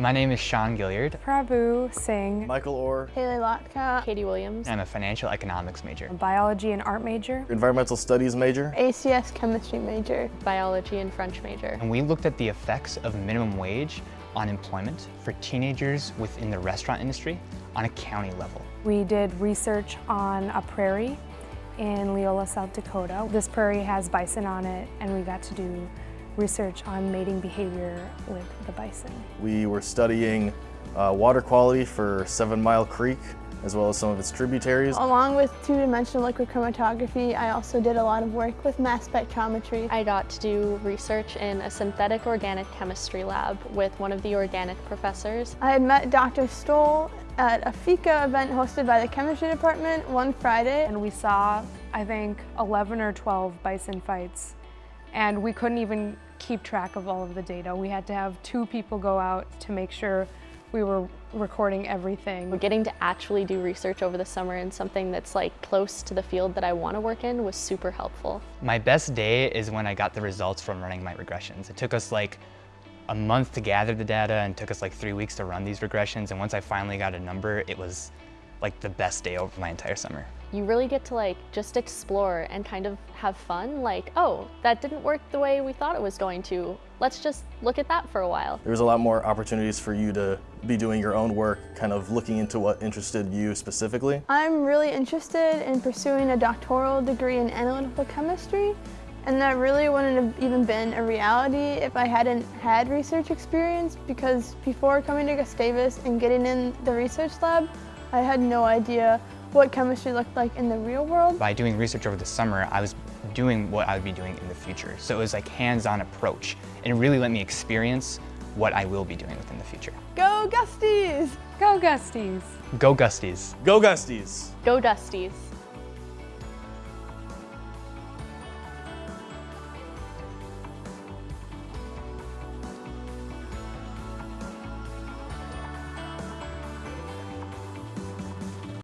My name is Sean Gilliard. Prabhu Singh, Michael Orr, Haley Lotka, Katie Williams. I'm a financial economics major. biology and art major. environmental studies major. ACS chemistry major. biology and French major. And we looked at the effects of minimum wage on employment for teenagers within the restaurant industry on a county level. We did research on a prairie in Leola, South Dakota. This prairie has bison on it and we got to do research on mating behavior with the bison. We were studying uh, water quality for Seven Mile Creek, as well as some of its tributaries. Along with two-dimensional liquid chromatography, I also did a lot of work with mass spectrometry. I got to do research in a synthetic organic chemistry lab with one of the organic professors. I had met Dr. Stoll at a FICA event hosted by the chemistry department one Friday. And we saw, I think, 11 or 12 bison fights. And we couldn't even keep track of all of the data. We had to have two people go out to make sure we were recording everything. Getting to actually do research over the summer in something that's like close to the field that I want to work in was super helpful. My best day is when I got the results from running my regressions. It took us like a month to gather the data and took us like three weeks to run these regressions. And once I finally got a number, it was like the best day of my entire summer. You really get to like just explore and kind of have fun. Like, oh, that didn't work the way we thought it was going to. Let's just look at that for a while. There was a lot more opportunities for you to be doing your own work, kind of looking into what interested you specifically. I'm really interested in pursuing a doctoral degree in analytical chemistry, and that really wouldn't have even been a reality if I hadn't had research experience because before coming to Gustavus and getting in the research lab, I had no idea what chemistry looked like in the real world. By doing research over the summer, I was doing what I would be doing in the future. So it was like hands-on approach and it really let me experience what I will be doing within the future. Go Gusties! Go Gusties! Go Gusties! Go Gusties! Go Gusties!